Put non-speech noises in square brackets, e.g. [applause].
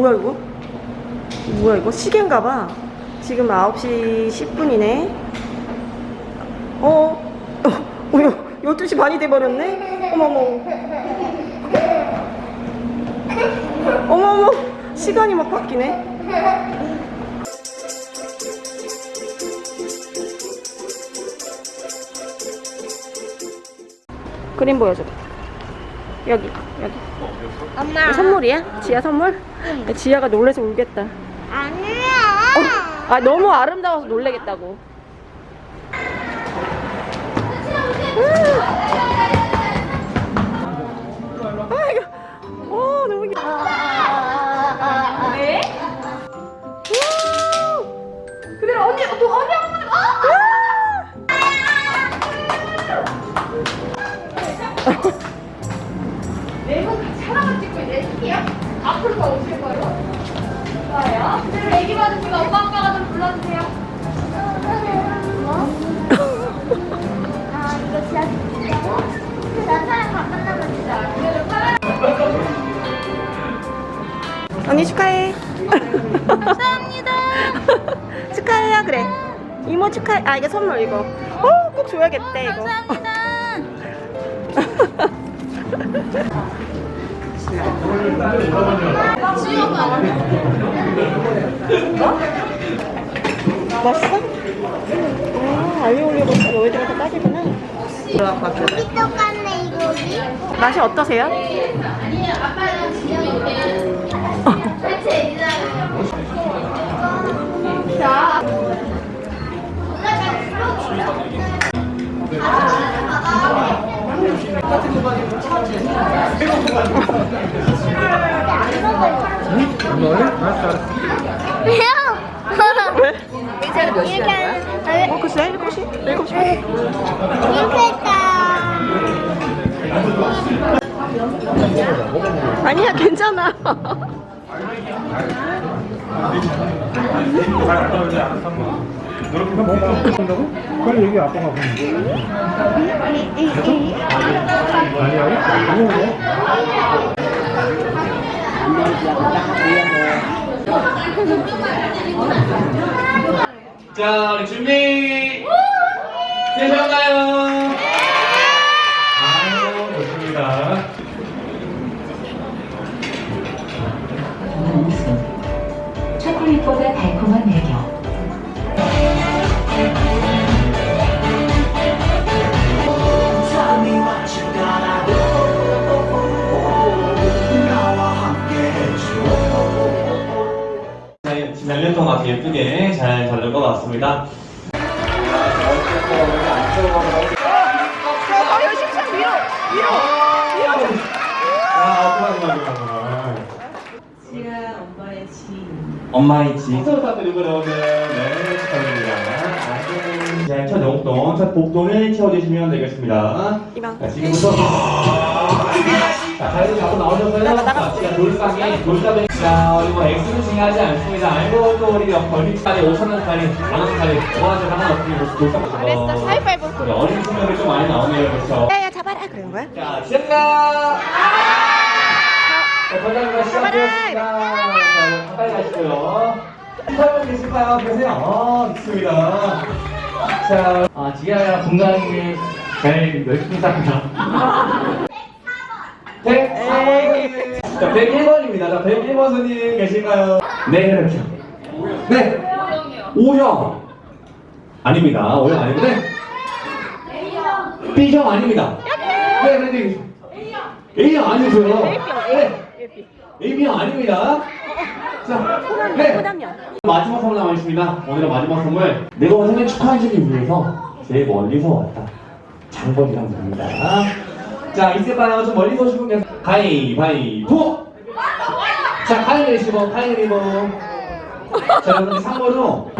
뭐야 이거? 뭐야 이거? 시계인가 봐. 지금 9시 10분이네. 어? 어, 어 12시 반이 돼버렸네? 어머머. 어머머. 시간이 막 바뀌네. 그림 보여줘. 여기, 여기. 엄마. 선물이야? 지아 선물? 지아가 놀래서 울겠다. 아니야. 아 너무 아름다워서 놀래겠다고. 아 이거, 어 너무 귀. 왜? 그대로 언니 또 언니 한 번. 네 언니 축하해. 감사합니다. [laughs] 축하해요 그래. 이모 축하해. 아 이게 선물 이거. 어 꼭 줘야겠대 이거. 감사합니다. 맛있어? 아 알리올리오가 너희들한테 딱이구나. 똑같네 이거기. 맛이 어떠세요? 아니야 괜찮아. 자, 우리 준비 되셨나요? 초콜릿보다 달콤한 매력. 네, 지난 1년 동안 아주 예쁘게 잘 자를 것 같습니다. 아유 심장 위로 위로 위로. 아, 정말, 정말, 정말. 엄마의 지. 서로 부탁드리고 여러분들. 네, 축하드립니다. 자, 첫 용돈, 첫 복돈을 채워주시면 되겠습니다. 이만. 자, 지금부터. 자, 자리를 잡고 나오셨어요? 자, 진짜 돌상에, 돌상에. 자, 우리 뭐 X는 중요하지 않습니다. 알고 또 우리 벌칙까지 5천원짜리, 만원짜리, 뭐하지 하나 없으니 돌상. 그랬어 사이파이브. 우리 어린 친구들이 좀 많이 나오네요, 그렇죠? 야 야 잡아라 그런 거야? 자, 시작합니다. 자, 과장님 시작하겠습니다. 가시고요. 팔분 계실까요? 계세요? 어, 있습니다. 자, 아, 지하야 건강하게 잘 열심히 삽니다. 104번 자, 101번입니다. 자, 101번 손님 계실까요? 네, 그렇죠. 네. O형. 아닙니다. O형 네. B형 아닙니다. 네, 네, 네. A형 아니고요. 네. A형 아닙니다. 자, 네. 마지막 선물 남아있습니다. 오늘의 마지막 선물. 내가 생일 축하해주기 위해서 제일 멀리서 왔다. 장본이랑 부릅니다. 자, 이제바람 좀 멀리서 오신 분 계세요. 가위바위보! 자, 가위바위보, 가위바위보. 자, 여러분, 3번으로